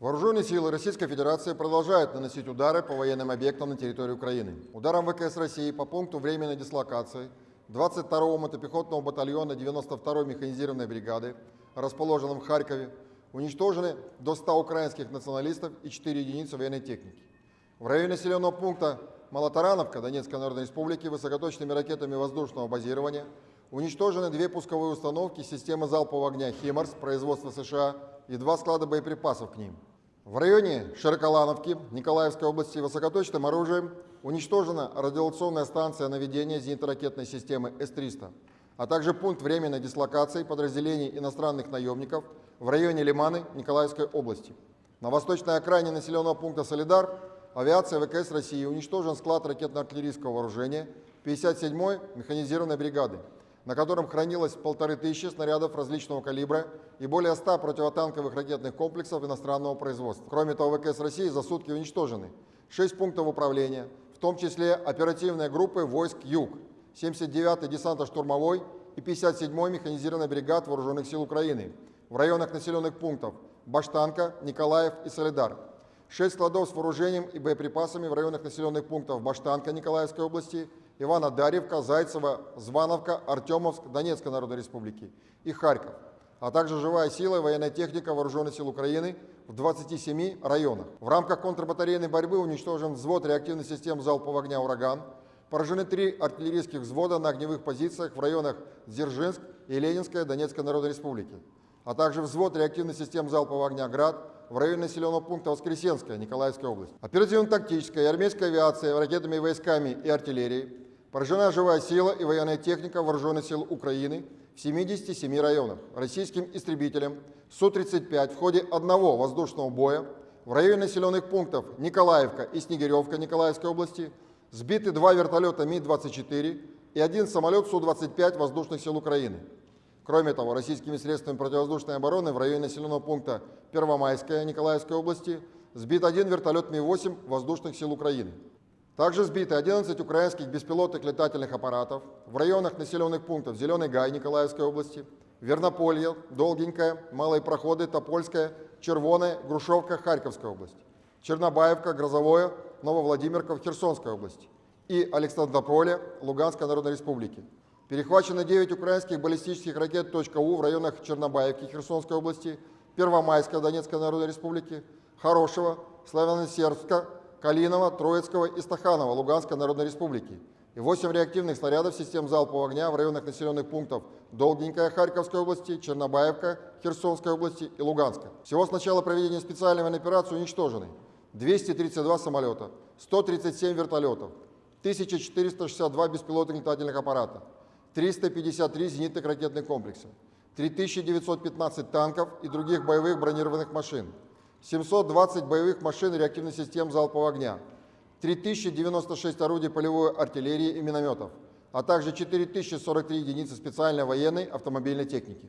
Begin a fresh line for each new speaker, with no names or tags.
Вооруженные силы Российской Федерации продолжают наносить удары по военным объектам на территории Украины. Ударом ВКС России по пункту временной дислокации 22-го мотопехотного батальона 92-й механизированной бригады, расположенном в Харькове, уничтожены до 100 украинских националистов и 4 единицы военной техники. В районе населенного пункта Малотарановка Донецкой Народной Республики высокоточными ракетами воздушного базирования уничтожены две пусковые установки системы залпового огня «Химарс» производства США и два склада боеприпасов к ним. В районе Широколановки Николаевской области высокоточным оружием уничтожена радиационная станция наведения зенитно-ракетной системы С-300, а также пункт временной дислокации подразделений иностранных наемников в районе Лиманы Николаевской области. На восточной окраине населенного пункта Солидар авиация ВКС России уничтожен склад ракетно-артиллерийского вооружения 57-й механизированной бригады, на котором хранилось полторы тысячи снарядов различного калибра и более 100 противотанковых ракетных комплексов иностранного производства. Кроме того, ВКС России за сутки уничтожены 6 пунктов управления, в том числе оперативные группы войск «Юг», 79-й десантно-штурмовой и 57-й механизированной бригад Вооруженных сил Украины в районах населенных пунктов Баштанка, Николаев и Солидар. 6 складов с вооружением и боеприпасами в районах населенных пунктов Баштанка Николаевской области Ивана Дарьевка, Зайцева, Звановка, Артемовск Донецкой Народной Республики и Харьков, а также живая сила и военная техника Вооруженных сил Украины в 27 районах. В рамках контрбатарейной борьбы уничтожен взвод реактивных систем залпового огня «Ураган», поражены три артиллерийских взвода на огневых позициях в районах Дзержинск и Ленинская Донецкой Народной Республики, а также взвод реактивных систем залпового огня «Град» в районе населенного пункта Воскресенская, Николаевская область. Оперативно-тактическая и армейская авиация ракетными войсками и артиллерией Поражена живая сила и военная техника Вооруженных сил Украины в 77 районах. Российским истребителям Су-35 в ходе одного воздушного боя в районе населенных пунктов Николаевка и Снегиревка Николаевской области сбиты два вертолета Ми-24 и один самолет Су-25 Воздушных сил Украины. Кроме того, российскими средствами противовоздушной обороны в районе населенного пункта Первомайская Николаевской области сбит один вертолет Ми-8 Воздушных сил Украины. Также сбиты 11 украинских беспилотных летательных аппаратов в районах населенных пунктов Зеленый Гай Николаевской области, Вернополье, Долгенькая, Малые Проходы, Топольская, Червоная, Грушевка Харьковской области, Чернобаевка, Грозовое, Нововладимирка в Херсонской области и Александрополе Луганской Народной Республики. Перехвачено 9 украинских баллистических ракет .У в районах Чернобаевки Херсонской области, Первомайска Донецкой Народной Республики, Хорошего, Славяно-Сербска Калинова, Троицкого и Стаханова Луганской Народной Республики и 8 реактивных снарядов систем залпового огня в районах населенных пунктов Долгенькая Харьковской области, Чернобаевка Херсонской области и Луганска. Всего с начала проведения специальной военной операции уничтожены 232 самолета, 137 вертолетов, 1462 беспилотных летательных аппарата, 353 зенитных ракетных комплекса, 3915 танков и других боевых бронированных машин, 720 боевых машин реактивных систем залпового огня, 3096 орудий полевой артиллерии и минометов, а также 4043 единицы специальной военной автомобильной техники.